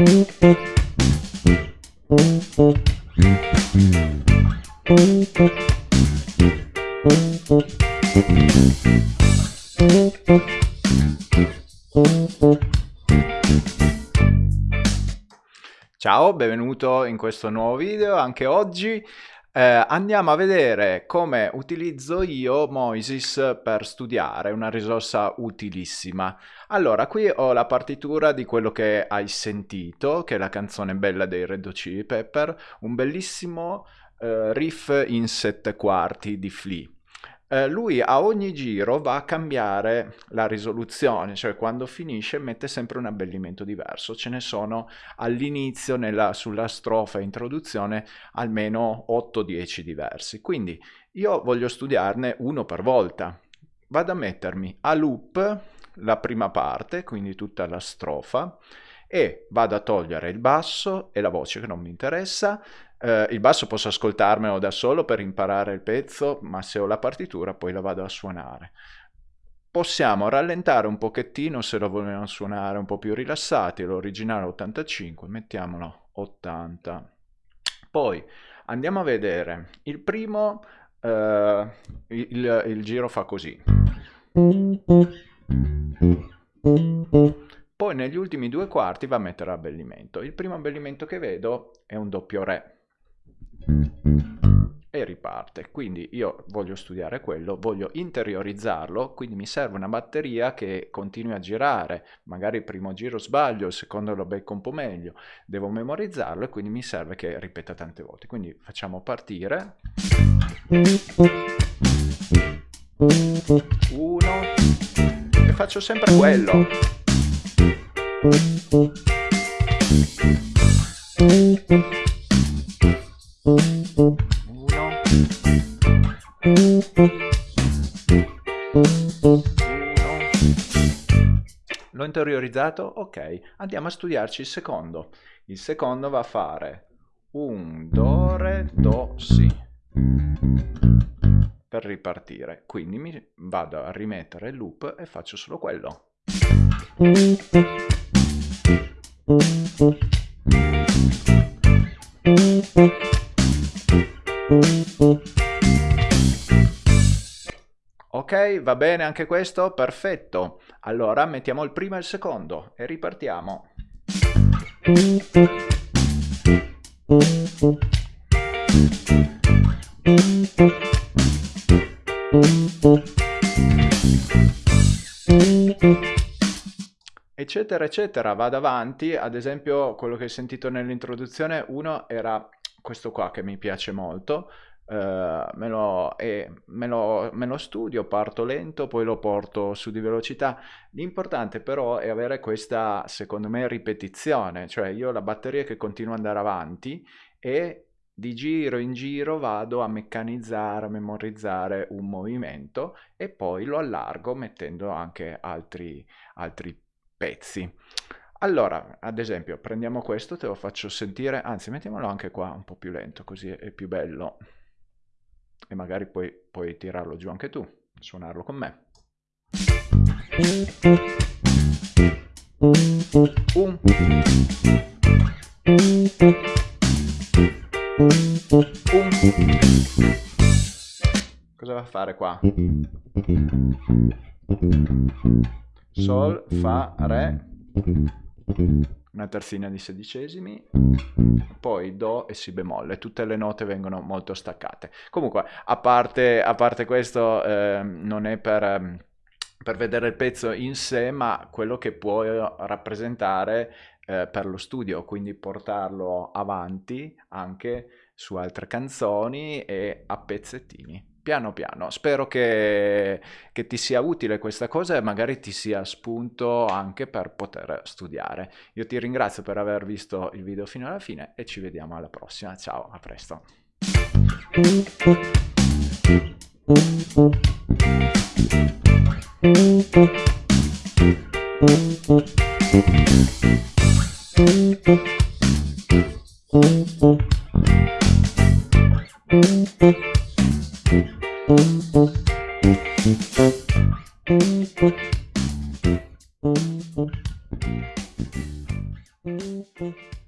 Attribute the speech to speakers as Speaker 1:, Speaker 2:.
Speaker 1: Ciao, benvenuto in questo nuovo video. Anche oggi eh, andiamo a vedere come utilizzo io Moisis per studiare, una risorsa utilissima. Allora, qui ho la partitura di quello che hai sentito, che è la canzone bella dei Red Hot Chili Pepper, un bellissimo eh, riff in sette quarti di Flea. Eh, lui a ogni giro va a cambiare la risoluzione, cioè quando finisce mette sempre un abbellimento diverso. Ce ne sono all'inizio, sulla strofa introduzione, almeno 8-10 diversi. Quindi io voglio studiarne uno per volta. Vado a mettermi a loop la prima parte, quindi tutta la strofa, e vado a togliere il basso e la voce che non mi interessa, eh, il basso posso ascoltarmelo da solo per imparare il pezzo, ma se ho la partitura poi la vado a suonare. Possiamo rallentare un pochettino se lo vogliamo suonare un po' più rilassati, l'originale 85, mettiamolo 80. Poi andiamo a vedere, il primo, eh, il, il giro fa così. Poi negli ultimi due quarti va a mettere abbellimento. Il primo abbellimento che vedo è un doppio re e riparte. Quindi io voglio studiare quello, voglio interiorizzarlo, quindi mi serve una batteria che continui a girare, magari il primo giro sbaglio, il secondo lo becco un po' meglio, devo memorizzarlo e quindi mi serve che ripeta tante volte. Quindi facciamo partire. Uno e faccio sempre quello. L'ho interiorizzato? Ok, andiamo a studiarci il secondo. Il secondo va a fare un, do, re, do, si per ripartire. Quindi mi vado a rimettere il loop e faccio solo quello. Ok, va bene anche questo? Perfetto. Allora mettiamo il primo e il secondo e ripartiamo. Eccetera, eccetera, vado avanti. Ad esempio, quello che hai sentito nell'introduzione, uno era questo qua che mi piace molto, Uh, me, lo, eh, me, lo, me, lo, studio, parto lento, poi lo porto su di velocità. L'importante però è avere questa, secondo me, ripetizione, cioè io ho la batteria che continua ad andare avanti e di giro in giro vado a meccanizzare, a memorizzare un movimento e poi lo allargo mettendo anche altri, altri pezzi. Allora, ad esempio, prendiamo questo, te lo faccio sentire, anzi mettiamolo anche qua un po' più lento, così è più bello. E magari poi puoi tirarlo giù anche tu, suonarlo con me. Un. Un. Cosa va a fare qua? Sol, Fa, Re una terzina di sedicesimi, poi Do e Si bemolle, tutte le note vengono molto staccate. Comunque, a parte, a parte questo, eh, non è per, ehm, per, vedere il pezzo in sé, ma quello che può rappresentare eh, per lo studio, quindi portarlo avanti anche su altre canzoni e a pezzettini piano piano. Spero che, che, ti sia utile questa cosa e magari ti sia spunto anche per poter studiare. Io ti ringrazio per aver visto il video fino alla fine e ci vediamo alla prossima. Ciao, a presto.
Speaker 2: Thank you.